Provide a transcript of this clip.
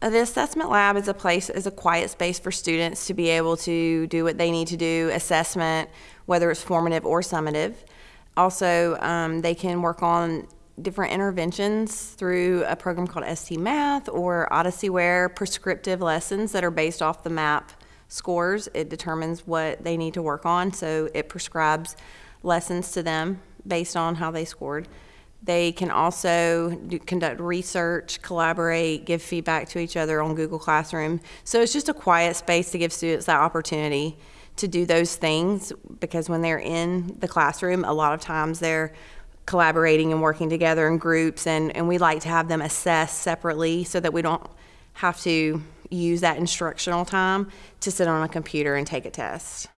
Uh, The assessment lab is a place, is a quiet space for students to be able to do what they need to do, assessment, whether it's formative or summative. Also, um, they can work on different interventions through a program called ST Math or Odysseyware prescriptive lessons that are based off the MAP scores. It determines what they need to work on, so it prescribes lessons to them based on how they scored. They can also do, conduct research, collaborate, give feedback to each other on Google Classroom. So it's just a quiet space to give students that opportunity to do those things because when they're in the classroom, a lot of times they're collaborating and working together in groups, and, and we like to have them assess separately so that we don't have to use that instructional time to sit on a computer and take a test.